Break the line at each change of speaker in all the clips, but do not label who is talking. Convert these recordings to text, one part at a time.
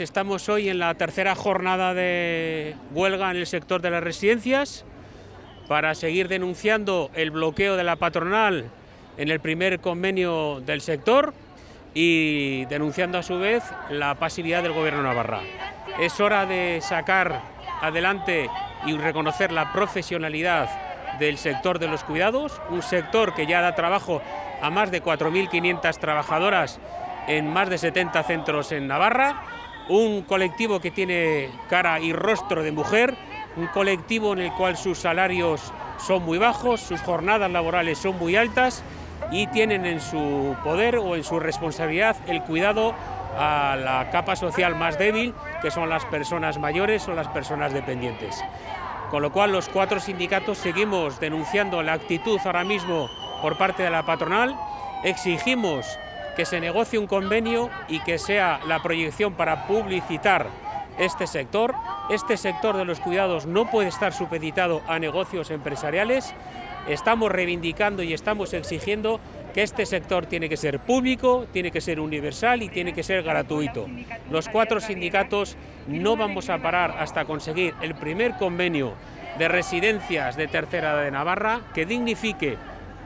Estamos hoy en la tercera jornada de huelga en el sector de las residencias para seguir denunciando el bloqueo de la patronal en el primer convenio del sector y denunciando a su vez la pasividad del Gobierno Navarra. Es hora de sacar adelante y reconocer la profesionalidad del sector de los cuidados, un sector que ya da trabajo a más de 4.500 trabajadoras en más de 70 centros en Navarra, un colectivo que tiene cara y rostro de mujer, un colectivo en el cual sus salarios son muy bajos, sus jornadas laborales son muy altas y tienen en su poder o en su responsabilidad el cuidado a la capa social más débil, que son las personas mayores o las personas dependientes. Con lo cual los cuatro sindicatos seguimos denunciando la actitud ahora mismo por parte de la patronal, exigimos que se negocie un convenio y que sea la proyección para publicitar este sector. Este sector de los cuidados no puede estar supeditado a negocios empresariales. Estamos reivindicando y estamos exigiendo que este sector tiene que ser público, tiene que ser universal y tiene que ser gratuito. Los cuatro sindicatos no vamos a parar hasta conseguir el primer convenio de residencias de tercera de Navarra que dignifique,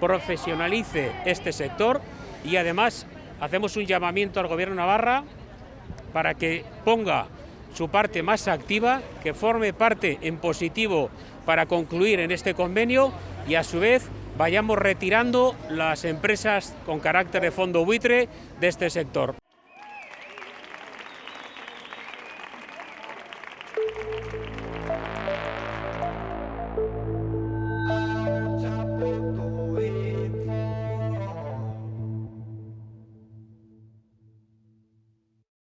profesionalice este sector y además hacemos un llamamiento al Gobierno Navarra para que ponga su parte más activa, que forme parte en positivo para concluir en este convenio y a su vez vayamos retirando las empresas con carácter de fondo buitre de este sector.